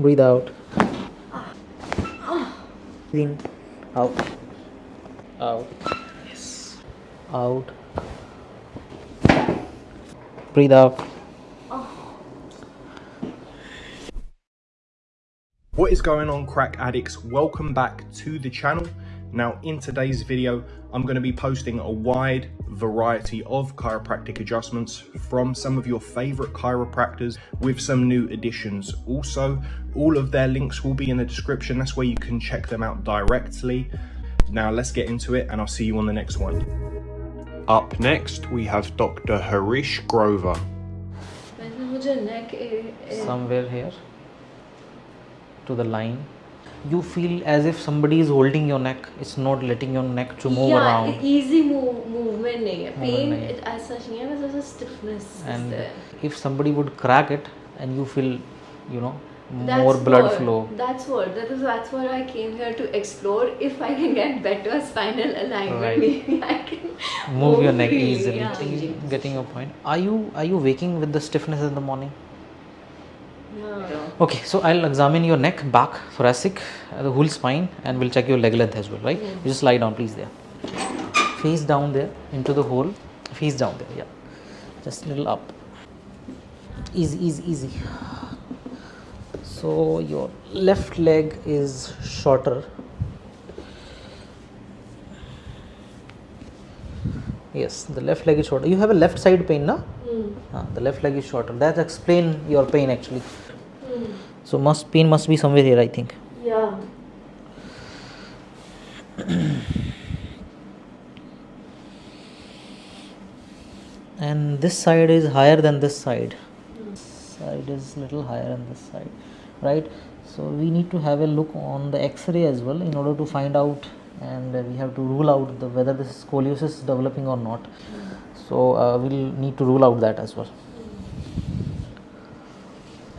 Breathe out. In. Out. Out. Yes. Out. Breathe out. What is going on crack addicts? Welcome back to the channel. Now, in today's video, I'm going to be posting a wide variety of chiropractic adjustments from some of your favorite chiropractors with some new additions. Also, all of their links will be in the description. That's where you can check them out directly. Now, let's get into it and I'll see you on the next one. Up next, we have Dr. Harish Grover. Somewhere here to the line you feel as if somebody is holding your neck it's not letting your neck to move yeah, around easy move, movement nahi hai. pain. It, as such nahi hai, a stiffness and is there. if somebody would crack it and you feel you know that's more blood what, flow that's what that is that's what i came here to explore if i can get better spinal alignment right. maybe i can move, move your neck easily yeah. getting your point are you are you waking with the stiffness in the morning yeah. okay so i'll examine your neck back thoracic uh, the whole spine and we'll check your leg length as well right? You just lie down please there. Face down there into the hole. Face down there yeah. Just little up. Easy easy easy. So your left leg is shorter. Yes the left leg is shorter. You have a left side pain na Ah, the left leg is shorter. That explain your pain actually. So must pain must be somewhere here i think. Yeah. and this side is higher than this side. This side is little higher than this side right? So we need to have a look on the x-ray as well in order to find out and uh, we have to rule out the whether this scoliosis is developing or not so uh, we'll need to rule out that as well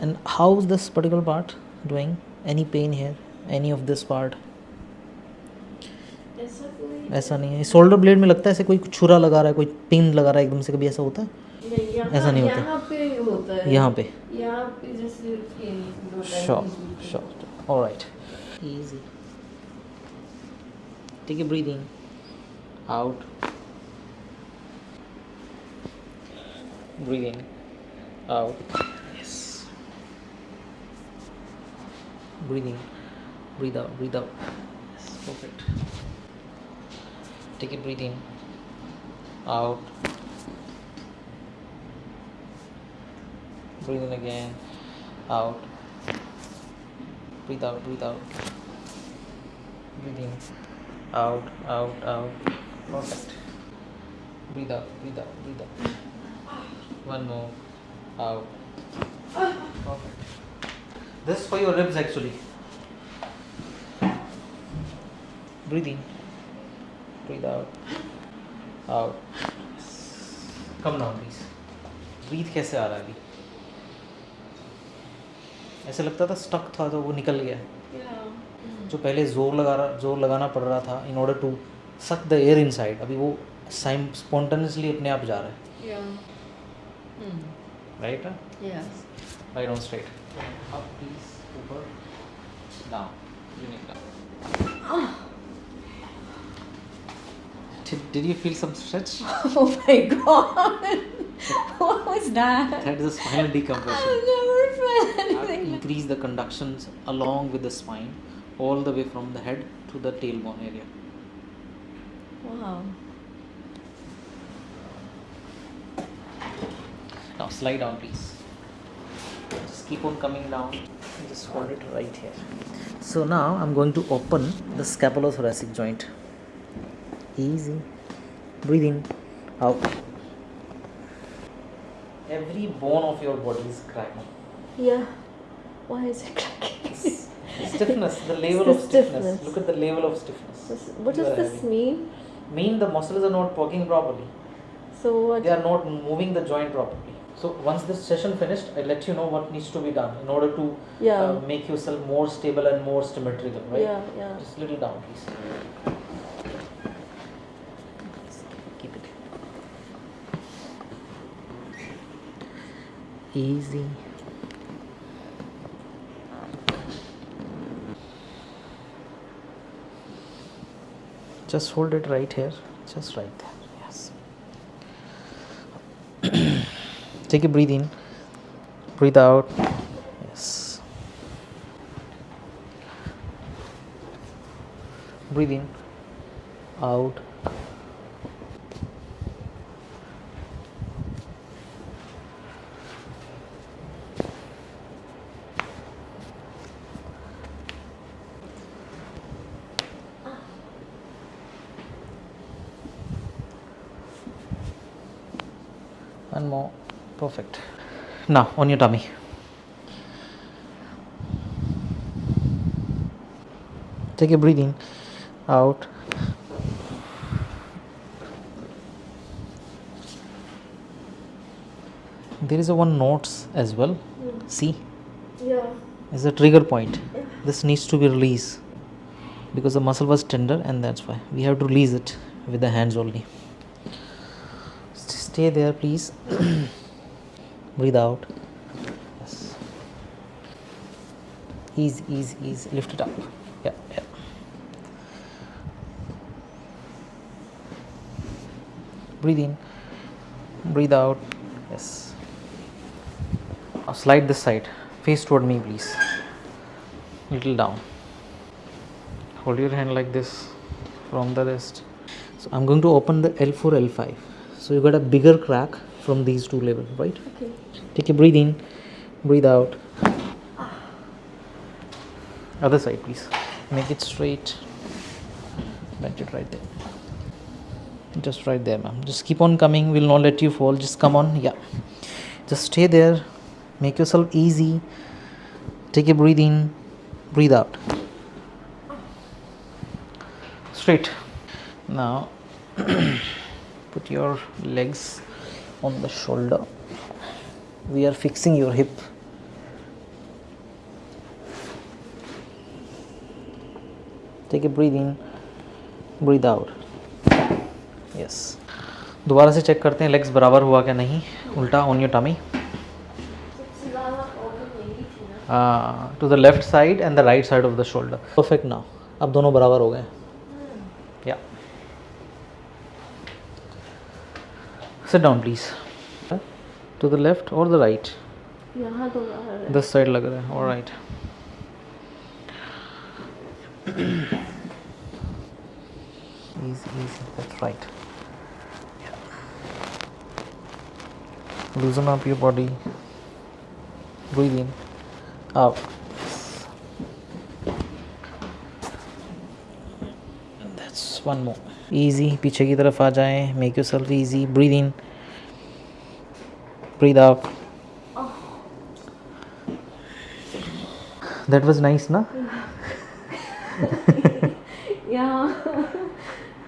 and how's this particular part doing any pain here any of this part ऐसा नहीं है shoulder blade में लगता है ऐसे कोई छुरा लगा रहा है कोई पिन लगा रहा है एकदम से कभी ऐसा होता है नहीं ऐसा नहीं होता। यहाँ पे होता है यहाँ पे यहाँ पे जैसे है sure. All right. Easy. Take a breathe in, out. Breathe in, out. Yes. breathing breathe out, breathe out. Yes, perfect. Take a breathe in, out. Breathe in again, out breathe out breathe out breathing in out out out perfect breathe out breathe out breathe out one more out perfect this is for your ribs actually breathe in breathe out out come down please breathe कैसे आ रहा है अभी ऐसे लगता था stuck था तो वो निकल गया Yeah. जो पहले ज़ोर लगा रहा ज़ोर लगाना पड़ रहा था in order to suck the air inside अभी वो साइम स्पॉन्टेनियसली अपने आप जा रहा है Yeah. Hmm. Right? Yes. Right on straight. Up, please. Over. Down. Unique down. Did, did you feel some stretch? Oh my god! what was that? That is spinal decompression. I've never felt anything. Increase the conductions along with the spine, all the way from the head to the tailbone area. Wow. Slide down, please. Just keep on coming down. Just hold it right here. So now I'm going to open the scapulothoracic joint. Easy. Breathe in, out. Every bone of your body is cracking. Yeah. Why is it cracking? Stiffness, the level the of stiffness. stiffness. Look at the level of stiffness. This- what does this having. mean? Mean the muscles are not working properly. So what? they are not moving the joint properly so once this session finished i let you know what needs to be done in order to yeah. uh, make yourself more stable and more symmetrical right yeah, yeah. just little down please Keep it easy. Just hold it right here, just right there. Take a breathe in. Breathe out. Yes. Breathe in. Out. One more perfect. Now on your tummy. Take a breathe in out. There is a one notes as well. See? Yeah. is a trigger point. This needs to be released because the muscle was tender and that's why. We have to release it with the hands only. Stay there please breathe out. Yes. Ease ease ease. Lift it up. Yeah yeah. Breathe in. Breathe out. Yes. Now slide this side. Face toward me please. Little down. Hold your hand like this from the wrist so i'm going to open the l4 l5 so you got a bigger crack from these two levels right? Okay. take a breathe in breathe out. Other side please. Make it straight. Bend it right there. Just right there ma'am. Just keep on coming. We'll not let you fall. Just come on. Yeah. Just stay there. Make yourself easy. Take a breathe in. Breathe out. Straight. Now put your legs on the shoulder. We are fixing your hip. Take a breathe in, breathe out. Yes. दोबारा से check करते हैं legs बराबर हुआ क्या नहीं? उल्टा on your tummy to the left side and the right side of the shoulder perfect ना अब दोनों बराबर हो गए। sit down please. To the left or the right? this side like that. all right. Easy easy that's right. Loosen up your body. Breathe in. Out. And that's one more. Easy पीछे की तरफ़ आ जाए. Make yourself easy breathe in breathe out that was nice ना या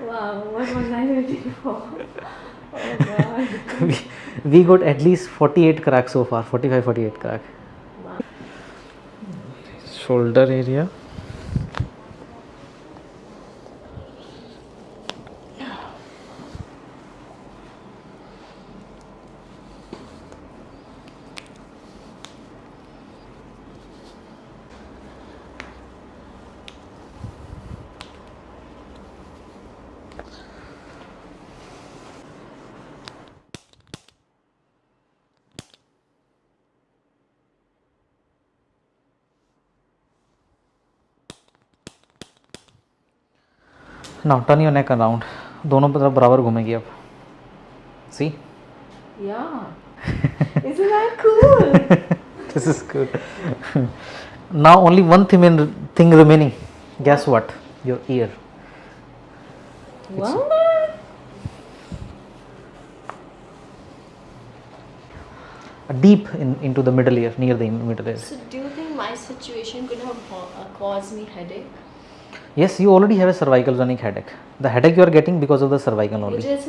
wow what was nice beautiful we got at least forty eight so far 45 48 crack shoulder area now turn your neck around दोनों तरफ़ बराबर घूमेगी अब see Yeah. Isn't that cool? this is good now only one thing, in, thing remaining guess what your ear what? deep in, into the middle ear near the middle ear So do you think my situation could have uh, caused me headache? yes you already have a cervicogenic headache. The headache you are getting because of the cervical only. मुझे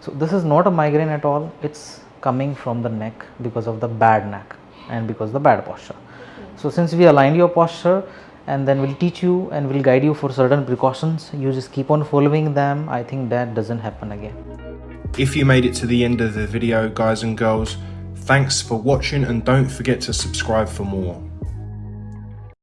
so this is not a migraine at all. It's coming from the neck because of the bad neck and because the bad posture. So since we aligned your posture and then we'll teach you and we'll guide you for certain precautions you just keep on following them. I think that doesn't happen again. If you made it to the end of the video guys and girls thanks for watching and don't forget to subscribe for more.